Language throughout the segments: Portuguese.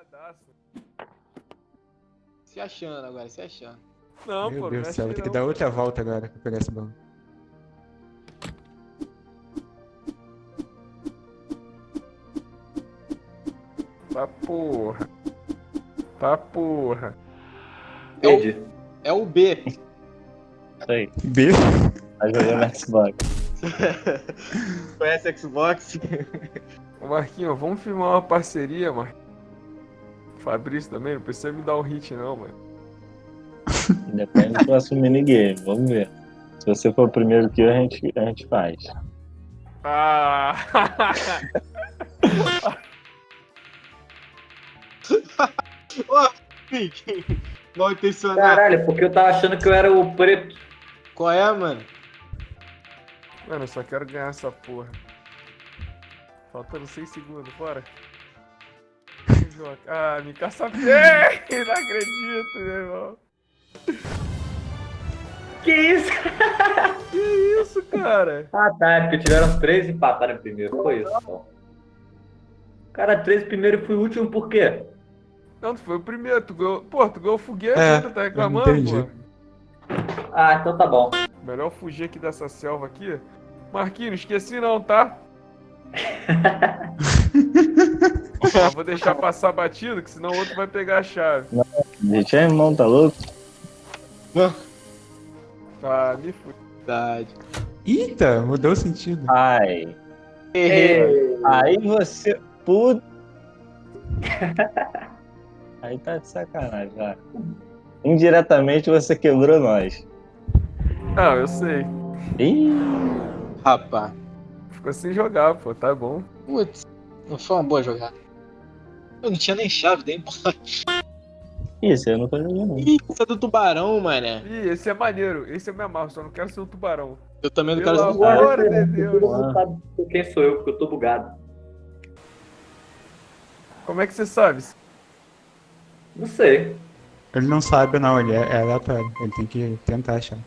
Pilhadaço. Se achando agora, se achando. Não, Meu pô, Deus do céu, vou ter que dar outra volta agora pra pegar esse baú. Tá porra. Tá porra. Perdi. É o B. Isso aí. B? Tá jogando Xbox. Conhece Xbox? Ô Marquinhos, vamos firmar uma parceria, Marquinhos. Fabrício também, não precisa me dar um hit não, mano. Depende do próximo minigame. Vamos ver. Se você for o primeiro que eu, a gente, a gente faz. Ah! Mal intencionado. Caralho, porque eu tava achando que eu era o preto. Qual é, mano? Mano, eu só quero ganhar essa porra. Faltando 6 segundos, bora. Ah, me caça bem! Não acredito, meu irmão. Que isso? Que isso, cara? Ah tá, é porque tiveram três e empataram primeiro. Foi isso. Cara, três primeiro e fui o último por quê? Não, tu foi o primeiro, tu ganhou. Pô, tu ganhou o foguete, É, tu tá reclamando, pô. Ah, então tá bom. Melhor fugir aqui dessa selva aqui. Marquinhos, não esqueci não, tá? Só vou deixar passar batido, que senão o outro vai pegar a chave. A gente é irmão, tá louco? Tá, me fui. Verdade. Eita, mudou o sentido. Ai. Ei, Aí você. Puta. Aí tá de sacanagem já. Indiretamente você quebrou nós. Não, eu sei. Ih, Rapaz. Ficou sem jogar, pô, tá bom. Putz, não foi uma boa jogada. Eu não tinha nem chave, nem bola. isso eu não tô jogando. Ih, essa é do tubarão, mané. Ih, esse é maneiro, esse é meu amarro, só não quero ser um tubarão. Eu também não Pelo quero amor ser Glória de Todo Deus. mundo sabe quem sou eu, porque eu tô bugado. Como é que você sabe? Não sei. Ele não sabe não, ele é, é aleatório. Ele tem que tentar achar.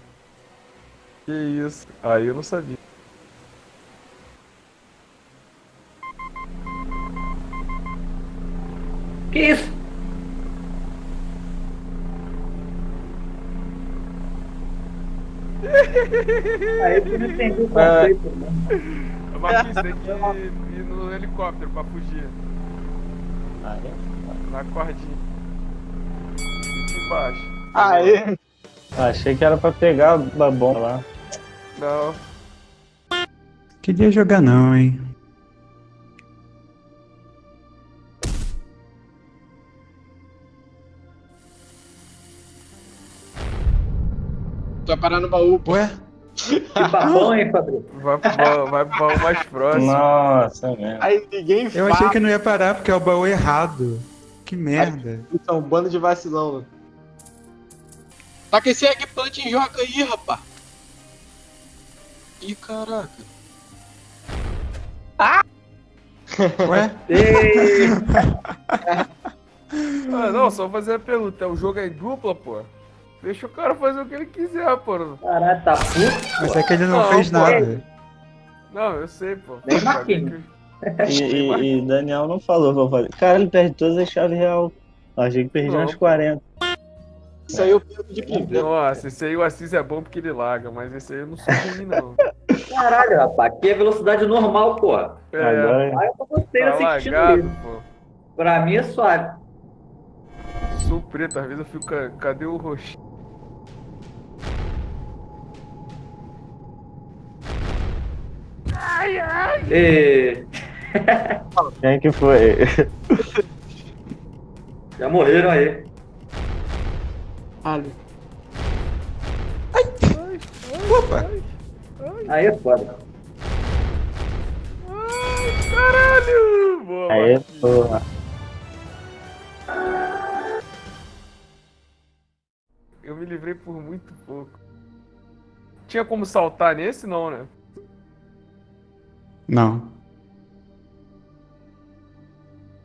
Que isso? Aí eu não sabia. Que isso? Aí eu não entendi o conceito, né? Marquinhos, tem que ir, ir no helicóptero pra fugir. Ah, é? Na cordinha. Embaixo. Aê! Ah, Achei que era pra pegar a bomba lá. Não. Queria jogar não, hein. Vai parar no baú. pô. Ué? Que babão, hein, Fabrício? Vai pro baú, vai pro baú mais próximo. Nossa, mesmo. Aí ninguém Eu fala. achei que não ia parar porque é o baú errado. Que merda. Isso é um bando de vacilão, mano. Taca esse eggplant em joca aí, rapá. Ih, caraca. Ué? Ei, Ah, não, só fazer a pergunta. O jogo é em dupla, pô? Deixa o cara fazer o que ele quiser, pô. caralho, tá puto. Mas é que ele não, Não, fez pô. nada. Não, eu sei, pô. Nem Marquinhos. E, e- e Daniel não falou pra fazer. Cara, ele perde todas as chaves real. Achei que perdia Não. umas 40. Isso aí eu perco de primeiro. Nossa, esse aí o Assis é bom porque ele larga, mas esse aí eu não sou ruim, não. Caralho, rapaz, aqui é velocidade normal, porra. É, Agora, Aí eu gostei tá desse sentido lagado, pô. Pra mim é suave. Sou preto, às vezes eu fico, "Ca- cadê o roxo? E... quem que foi? Já morreram aí. Ali. Opa! Aí é foda. Ai, caralho! Boa, Aí, Marquinhos. porra. Eu me livrei por muito pouco. Tinha como saltar nesse, não, né? Não.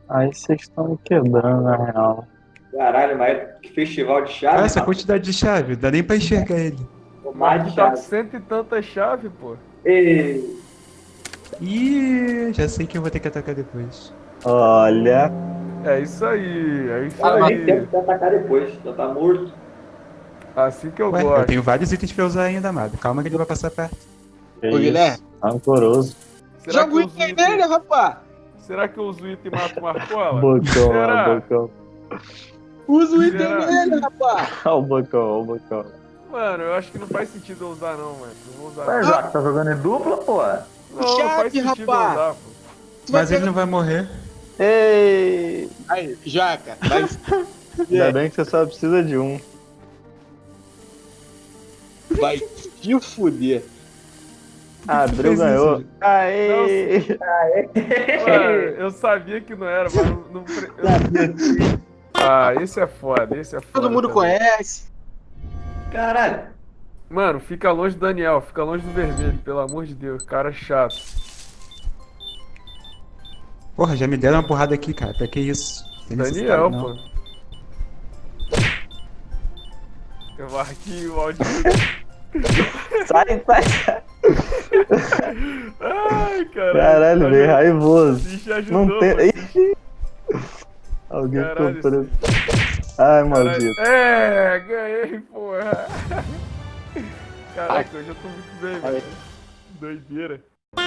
Aí vocês estão me quebrando, na real. Caralho, mas que festival de Ah, chave. essa quantidade de chave, dá nem pra enxergar ele. Mais de tá chave. cento e tantas chaves, pô. E... Ih, já sei que eu vou ter que atacar depois. Olha, É isso aí, é isso Ah, aí. tempo pra atacar depois, já tá morto. Assim que eu Ué, eu gosto. tenho vários itens pra usar ainda, amado. Calma que ele vai passar perto. Que Ô? Guilherme. Rancoroso. Será Joga que, o item dele, rapaz. Será que eu uso o item e mato o Marcola? Bocão, Será? ó, o bocão. Usa o item dele, rapaz. Ó o bocão, ó o bocão. Mano, eu acho que não faz sentido eu usar não, mano. Não vou usar. Não. Joca, tá jogando em dupla, pô? Não, não faz Chave, sentido rapaz. usar, pô. Mas ele não vai morrer. Ei! Aí, Jaca, vai Ainda bem que você só precisa de um. vai te fuder. Abriu, fez ganhou. Aê! Mano, eu sabia que não era, mas não. não pre- eu- Ah, esse é foda, esse é foda. Todo mundo também. conhece. Caralho. Mano, fica longe do Daniel, fica longe do vermelho, pelo amor de Deus, cara chato. Porra, já me deram uma porrada aqui, cara. Pra que isso? Tem Daniel, pô. Eu marquei o áudio. Sai, sai! Ai, caralho. Caralho, veio raivoso. Ajudou, Não tem. Ih! Alguém Caralho, ficou preso. Ai, maldito. Caralho. É, ganhei, porra. Caraca, hoje eu tô muito bem, velho. Doideira.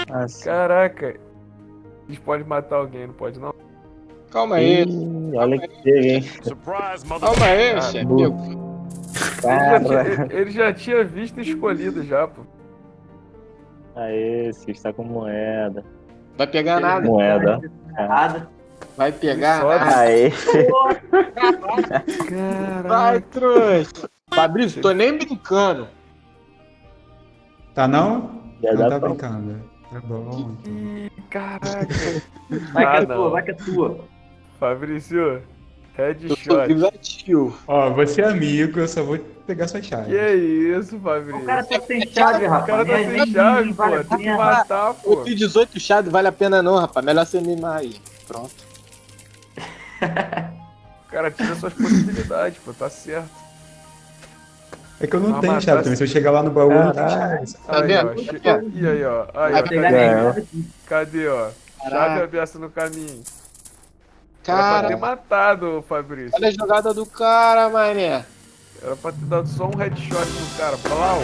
Nossa. Caraca. Eles podem matar alguém, não pode não? Calma aí. Ih, olha que chega, hein? Calma aí, Ah, chefe. Ele já, tinha, Cara. ele- ele já tinha visto e escolhido já, pô. Aê, esse está com moeda. Vai pegar nada. Moeda. Nada. Vai pegar nada. Aê! Vai, trouxa. Fabrício, tô nem brincando. Tá não? Já não tá pra- brincando. Tá bom. então. Ih, caraca. Vai que é tua, vai que é tua. Fabrício, Eu sou headshot. vingativo. Ó, você é amigo, eu só vou pegar sua chave. Que isso, Fabrício? O cara tá sem chave, O rapaz. cara tá sem chave, vale pô. Tem que matar, pô. Eu tenho 18 chave, vale a pena não, rapaz. Melhor você mimar aí. Pronto. O cara tira suas possibilidades, pô. Tá certo. É que eu não Ah, tenho chave também. Se eu chegar lá no baú, eu não chave. Tá aí, vendo? ó. che- E aí, ó. Aí, ó. Cadê, aqui. cadê, ó? Chave aberta no caminho. Era pra ter Cara, matado, Fabrício. olha a jogada do cara, mané. Era pra ter dado só um headshot no cara. Blau.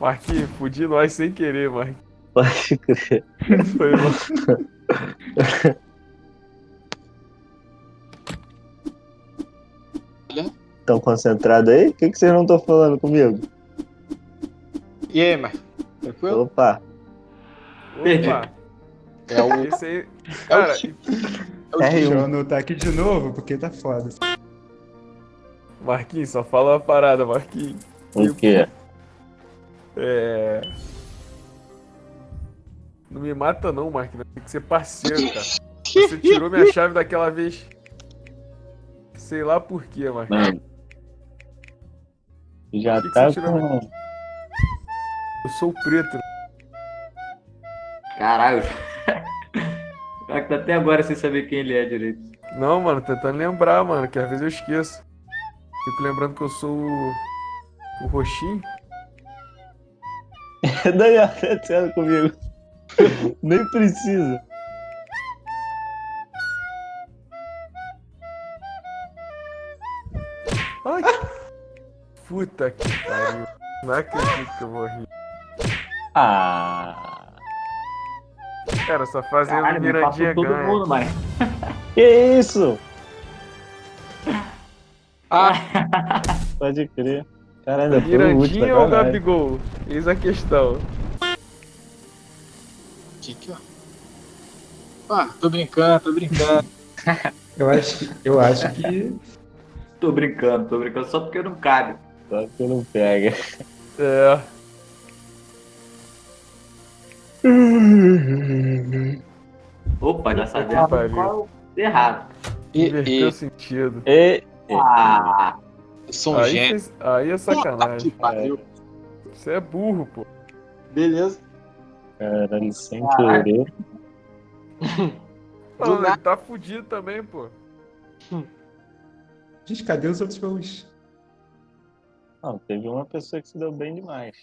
Marquinhos, fudi nós sem querer, Marquinhos. Pode crer. Foi mal. Tão concentrado aí? O que, que vocês não estão falando comigo? E aí, mas Tranquilo? Opa! Opa. É o. Esse aí. É Cara, o. É o É. Deixa eu anotar aqui de novo, porque tá foda. Marquinhos, só fala uma parada, Marquinhos. O quê? É. Não me mata não, Marquinhos. Tem que ser parceiro, cara. Você tirou minha chave daquela vez. Sei lá por quê, Marquinhos. Mano. Já Que que tá tirou, com. Eu sou o preto. Caralho. O cara que tá até agora sem saber quem ele é direito. Não, mano, tentando lembrar, mano, que às vezes eu esqueço. Fico lembrando que eu sou o. O roxinho. Daniel, tá sendo comigo. Nem precisa. Ai! Puta que pariu. Não acredito que eu vou rir. Ah. Cara, só fazendo Caralho, passou todo ganha. mundo, mano. Que isso? Ah, Pode crer. Cara, ainda foi o último. Mirandinha ou. Gabigol? Eis a questão. que que ó. Ah, tô brincando, tô brincando. Eu acho, que- eu acho que. Tô brincando, tô brincando só porque não cabe. Só que não pega. É. Opa, já pariu. qual errado. E, Inverteu o e sentido. E. Ah, um Aí, fez- aí é sacanagem. Você é burro, pô. Beleza. Caralho, sem Caralho. querer. Não, ele tá fudido também, pô. Gente, cadê os outros baús? Não, teve uma pessoa que se deu bem demais.